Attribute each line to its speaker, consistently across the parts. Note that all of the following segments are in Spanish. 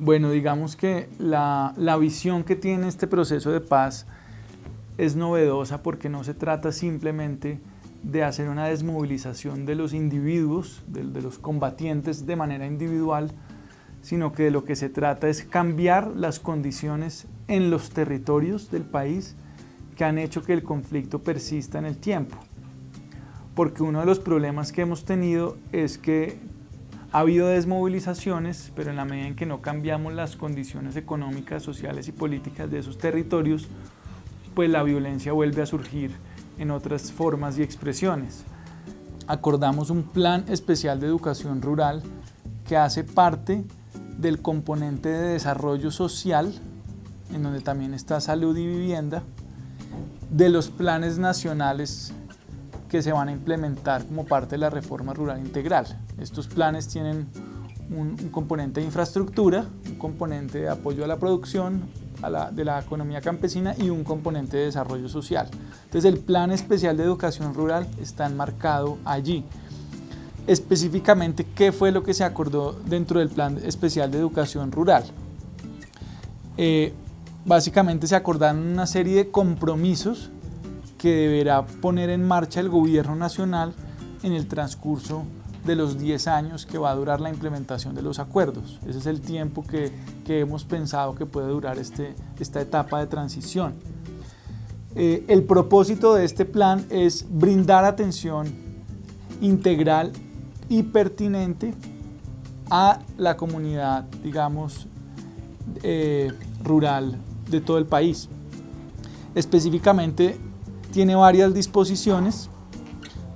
Speaker 1: Bueno, digamos que la, la, visión que tiene este proceso de paz es novedosa porque no se trata simplemente de hacer una desmovilización de los individuos, de, de los combatientes de manera individual, sino que de lo que se trata es cambiar las condiciones en los territorios del país que han hecho que el conflicto persista en el tiempo. Porque uno de los problemas que hemos tenido es que ha habido desmovilizaciones, pero en la medida en que no cambiamos las condiciones económicas, sociales y políticas de esos territorios, pues la violencia vuelve a surgir en otras formas y expresiones. Acordamos un plan especial de educación rural que hace parte del componente de desarrollo social, en donde también está salud y vivienda, de los planes nacionales que se van a implementar como parte de la reforma rural integral. Estos planes tienen un, componente de infraestructura, un componente de apoyo a la producción de la economía campesina y un componente de desarrollo social. Entonces el Plan Especial de Educación Rural está enmarcado allí. Específicamente, ¿qué fue lo que se acordó dentro del Plan Especial de Educación Rural? Eh, básicamente se acordaron una serie de compromisos que deberá poner en marcha el gobierno nacional en el transcurso de los 10 años que va a durar la implementación de los acuerdos. Ese es el tiempo que, que hemos pensado que puede durar este, esta etapa de transición. Eh, el propósito de este plan es brindar atención integral y pertinente a la comunidad, digamos, eh, rural de todo el país. Específicamente tiene varias disposiciones,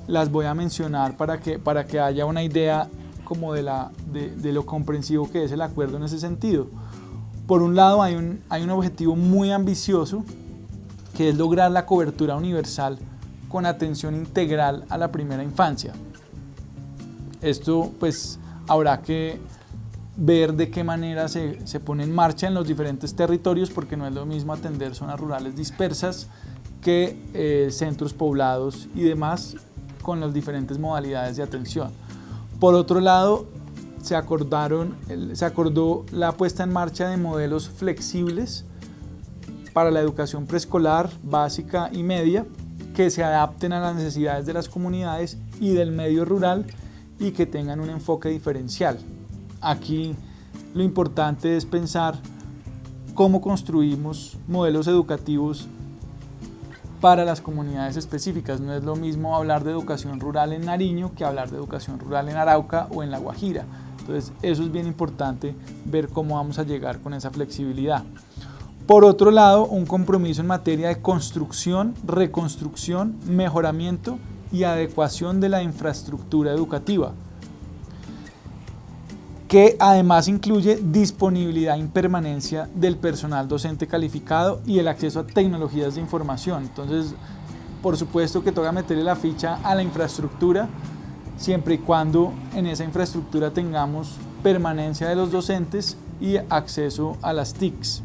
Speaker 1: las voy a mencionar para que, para que haya una idea como de, la, de, lo comprensivo que es el acuerdo en ese sentido. Por un lado hay un, hay un objetivo muy ambicioso que es lograr la cobertura universal con atención integral a la primera infancia. Esto pues habrá que ver de qué manera se, se, pone en marcha en los diferentes territorios porque no es lo mismo atender zonas rurales dispersas que eh, centros poblados y demás con las diferentes modalidades de atención. Por otro lado, se, acordaron, se acordó la puesta en marcha de modelos flexibles para la educación preescolar, básica y media, que se adapten a las necesidades de las comunidades y del medio rural y que tengan un enfoque diferencial. Aquí lo importante es pensar cómo construimos modelos educativos para las comunidades específicas. No es lo mismo hablar de educación rural en Nariño que hablar de educación rural en Arauca o en La Guajira. Entonces eso es bien importante ver cómo vamos a llegar con esa flexibilidad. Por otro lado, un compromiso en materia de construcción, reconstrucción, mejoramiento y adecuación de la infraestructura educativa que además incluye disponibilidad y permanencia del personal docente calificado y el acceso a tecnologías de información. Entonces, por supuesto que toca meterle la ficha a la infraestructura, siempre y cuando en esa infraestructura tengamos permanencia de los docentes y acceso a las TICs.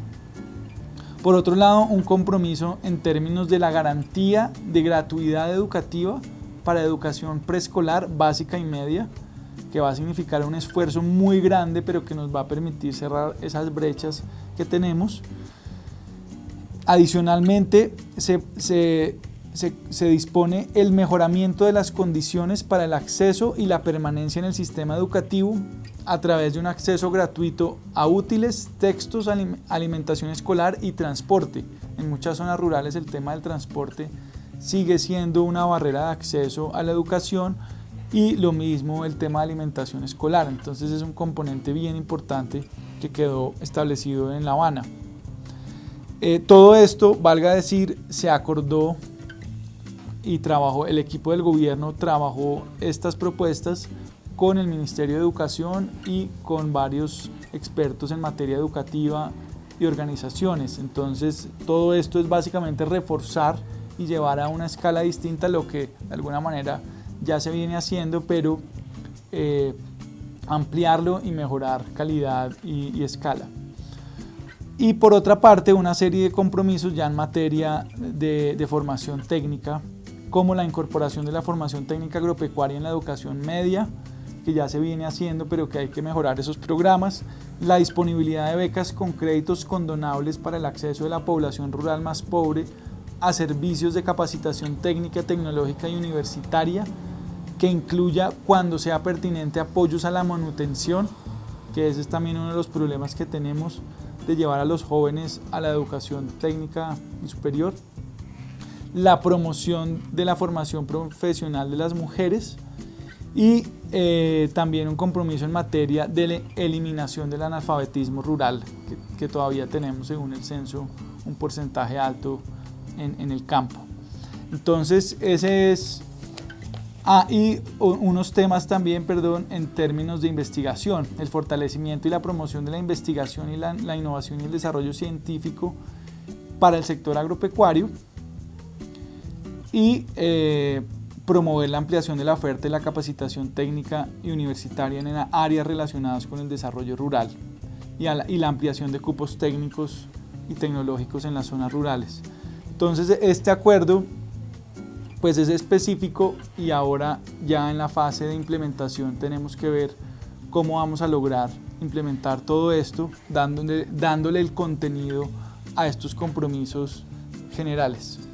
Speaker 1: Por otro lado, un compromiso en términos de la garantía de gratuidad educativa para educación preescolar básica y media, que va a significar un esfuerzo muy grande, pero que nos va a permitir cerrar esas brechas que tenemos. Adicionalmente, se, se, se, dispone el mejoramiento de las condiciones para el acceso y la permanencia en el sistema educativo a través de un acceso gratuito a útiles, textos, alimentación escolar y transporte. En muchas zonas rurales el tema del transporte sigue siendo una barrera de acceso a la educación, y lo mismo el tema de alimentación escolar. Entonces es un componente bien importante que quedó establecido en La Habana. Eh, todo esto, valga decir, se acordó y trabajó, el equipo del gobierno trabajó estas propuestas con el Ministerio de Educación y con varios expertos en materia educativa y organizaciones. Entonces todo esto es básicamente reforzar y llevar a una escala distinta lo que de alguna manera ya se viene haciendo, pero eh, ampliarlo y mejorar calidad y, escala. Y por otra parte, una serie de compromisos ya en materia de, de, formación técnica, como la incorporación de la formación técnica agropecuaria en la educación media, que ya se viene haciendo, pero que hay que mejorar esos programas, la disponibilidad de becas con créditos condonables para el acceso de la población rural más pobre a servicios de capacitación técnica, tecnológica y universitaria, que incluya cuando sea pertinente apoyos a la manutención, que ese es también uno de los problemas que tenemos de llevar a los jóvenes a la educación técnica y superior, la promoción de la formación profesional de las mujeres y eh, también un compromiso en materia de eliminación del analfabetismo rural, que, que todavía tenemos según el censo un porcentaje alto en, en el campo. Entonces, ese es Ah, y unos temas también, perdón, en términos de investigación, el fortalecimiento y la promoción de la investigación y la, innovación y el desarrollo científico para el sector agropecuario y eh, promover la ampliación de la oferta y la capacitación técnica y universitaria en áreas relacionadas con el desarrollo rural y, la, y la ampliación de cupos técnicos y tecnológicos en las zonas rurales. Entonces, este acuerdo pues es específico y ahora ya en la fase de implementación tenemos que ver cómo vamos a lograr implementar todo esto dándole, dándole el contenido a estos compromisos generales.